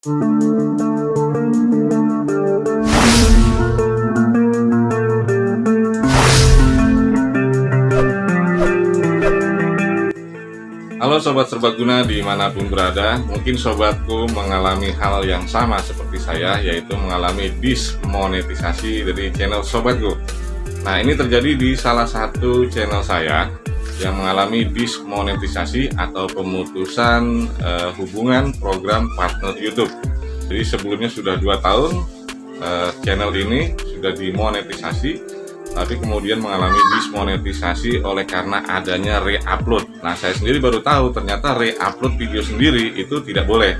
Halo Sobat Serbaguna di mana pun berada. Mungkin sobatku mengalami hal yang sama seperti saya Yaitu mengalami dismonetisasi dari channel sobatku. Nah ini terjadi di salah satu channel saya Yang mengalami dismonetisasi atau pemutusan uh, hubungan program partner Youtube Jadi sebelumnya sudah dua tahun uh, channel ini sudah dimonetisasi tapi kemudian mengalami dismonetisasi oleh karena adanya re-upload. Nah, saya sendiri baru tahu ternyata re-upload video sendiri itu tidak boleh.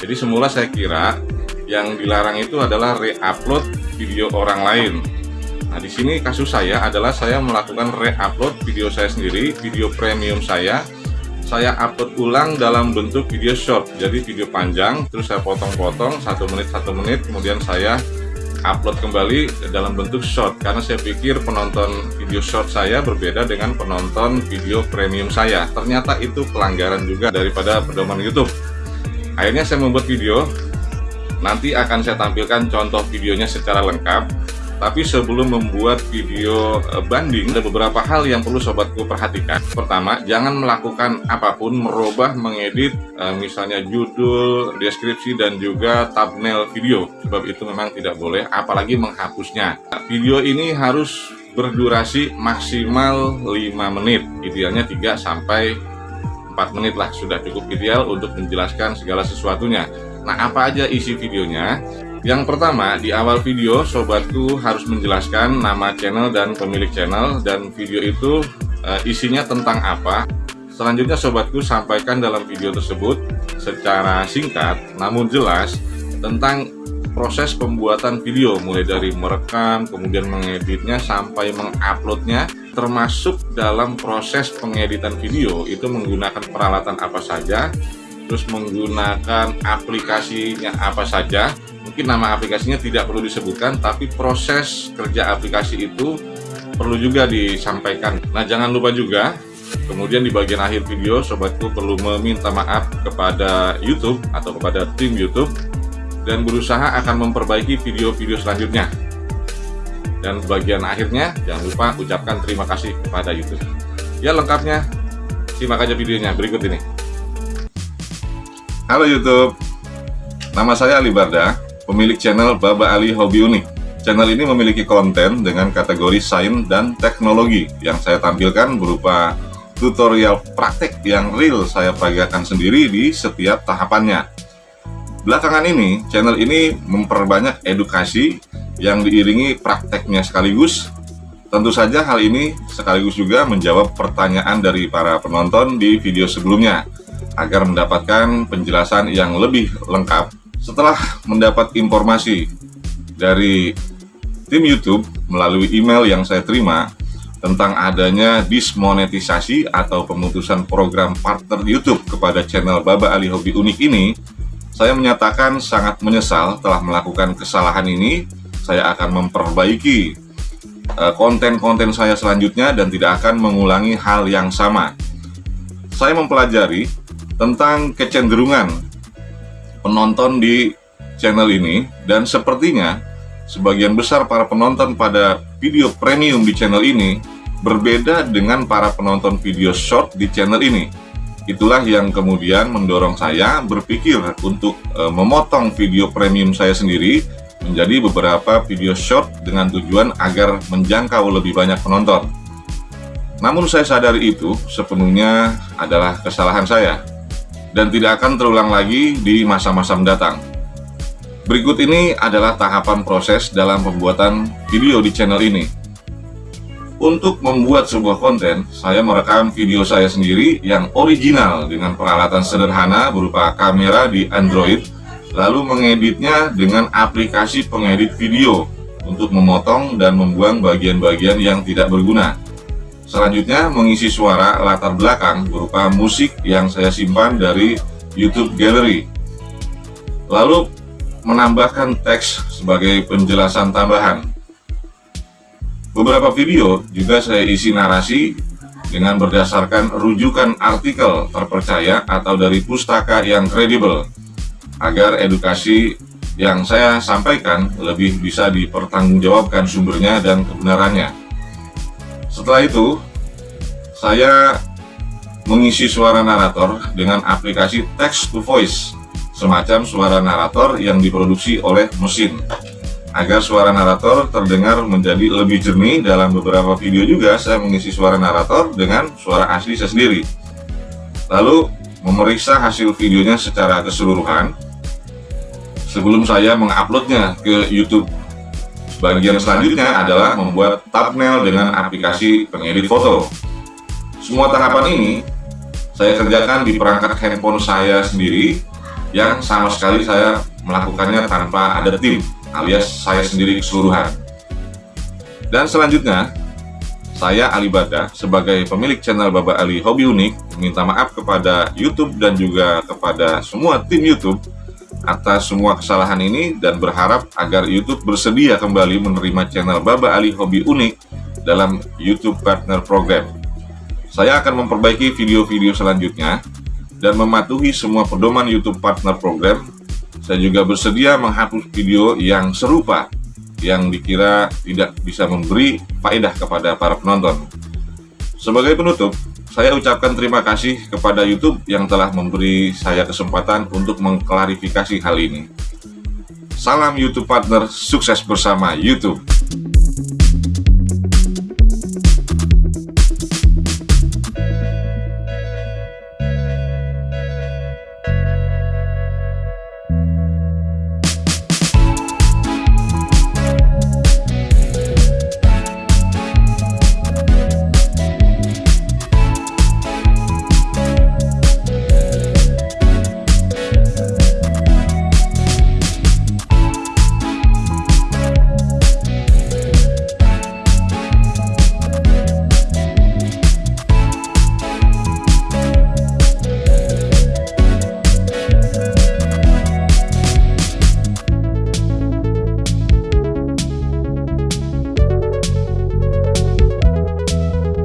Jadi semula saya kira yang dilarang itu adalah re-upload video orang lain. Nah, di sini kasus saya adalah saya melakukan re-upload video saya sendiri, video premium saya. Saya upload ulang dalam bentuk video short, jadi video panjang, terus saya potong-potong satu menit satu menit, kemudian saya upload kembali dalam bentuk short. Karena saya pikir penonton video short saya berbeda dengan penonton video premium saya. Ternyata itu pelanggaran juga daripada pedoman YouTube. Akhirnya saya membuat video. Nanti akan saya tampilkan contoh videonya secara lengkap tapi sebelum membuat video eh, banding, ada beberapa hal yang perlu sobatku perhatikan. Pertama, jangan melakukan apa pun, merubah, mengedit, eh, misalnya judul, deskripsi, dan juga thumbnail video. Sebab itu memang tidak boleh, apalagi menghapusnya. Video ini harus berdurasi maksimal 5 menit, idealnya 3 sampai 4 menit lah sudah cukup ideal untuk menjelaskan segala sesuatunya. Nah, apa aja isi videonya? Yang pertama, di awal video sobatku harus menjelaskan nama channel dan pemilik channel dan video itu e, isinya tentang apa. Selanjutnya sobatku sampaikan dalam video tersebut secara singkat namun jelas tentang proses pembuatan video mulai dari merekam, kemudian mengeditnya sampai menguploadnya termasuk dalam proses pengeditan video itu menggunakan peralatan apa saja terus menggunakan aplikasinya apa saja mungkin nama aplikasinya tidak perlu disebutkan tapi proses kerja aplikasi itu perlu juga disampaikan. Nah jangan lupa juga kemudian di bagian akhir video sobatku perlu meminta maaf kepada YouTube atau kepada tim YouTube dan berusaha akan memperbaiki video-video selanjutnya. Dan bagian akhirnya jangan lupa ucapkan terima kasih kepada YouTube. Ya lengkapnya simak aja videonya berikut ini. Halo YouTube, nama saya Ali Barda, pemilik channel Baba Ali Hobi Unik. Channel ini memiliki konten dengan kategori sains dan teknologi yang saya tampilkan berupa tutorial praktek yang real saya peragakan sendiri di setiap tahapannya. Belakangan ini, channel ini memperbanyak edukasi yang diiringi prakteknya sekaligus. Tentu saja hal ini sekaligus juga menjawab pertanyaan dari para penonton di video sebelumnya agar mendapatkan penjelasan yang lebih lengkap setelah mendapat informasi dari tim YouTube melalui email yang saya terima tentang adanya dismonetisasi atau pemutusan program partner YouTube kepada channel Baba Ali Hobi Unik ini, saya menyatakan sangat menyesal telah melakukan kesalahan ini. Saya akan memperbaiki eh, konten-konten saya selanjutnya dan tidak akan mengulangi hal yang sama. Saya mempelajari tentang kecenderungan penonton di channel ini dan sepertinya sebagian besar para penonton pada video premium di channel ini berbeda dengan para penonton video short di channel ini. Itulah yang kemudian mendorong saya berpikir untuk e, memotong video premium saya sendiri menjadi beberapa video short dengan tujuan agar menjangkau lebih banyak penonton. Namun saya sadari itu sepenuhnya adalah kesalahan saya dan tidak akan terulang lagi di masa-masa mendatang. Berikut ini adalah tahapan proses dalam pembuatan video di channel ini. Untuk membuat sebuah konten, saya merekam video saya sendiri yang original dengan peralatan sederhana berupa kamera di Android, lalu mengeditnya dengan aplikasi pengedit video untuk memotong dan membuang bagian-bagian yang tidak berguna. Selanjutnya mengisi suara latar belakang berupa musik yang saya simpan dari YouTube Gallery. Lalu menambahkan teks sebagai penjelasan tambahan. Beberapa video juga saya isi narasi dengan berdasarkan rujukan artikel terpercaya atau dari pustaka yang kredibel. agar edukasi yang saya sampaikan lebih bisa dipertanggungjawabkan sumbernya dan kebenarannya. Setelah itu, saya mengisi suara narator dengan aplikasi text to voice, semacam suara narator yang diproduksi oleh mesin. Agar suara narator terdengar menjadi lebih jernih dalam beberapa video juga saya mengisi suara narator dengan suara asli saya sendiri. Lalu memeriksa hasil videonya secara keseluruhan sebelum saya menguploadnya ke YouTube. Bagian selanjutnya adalah membuat thumbnail dengan aplikasi pengedit foto. Semua tahapan ini saya kerjakan di perangkat handphone saya sendiri yang sama sekali saya melakukannya tanpa ada tim alias saya sendiri keseluruhan. Dan selanjutnya, saya Ali Bada sebagai pemilik channel Baba Ali Hobi Unik minta maaf kepada YouTube dan juga kepada semua tim YouTube atas semua kesalahan ini dan berharap agar YouTube bersedia kembali menerima channel Baba Ali Hobi Unik dalam YouTube Partner Program. Saya akan memperbaiki video-video selanjutnya dan mematuhi semua pedoman YouTube Partner Program saya juga bersedia menghapus video yang serupa yang dikira tidak bisa memberi faedah kepada para penonton. Sebagai penutup, saya ucapkan terima kasih kepada YouTube yang telah memberi saya kesempatan untuk mengklarifikasi hal ini. Salam YouTube Partner, sukses bersama YouTube!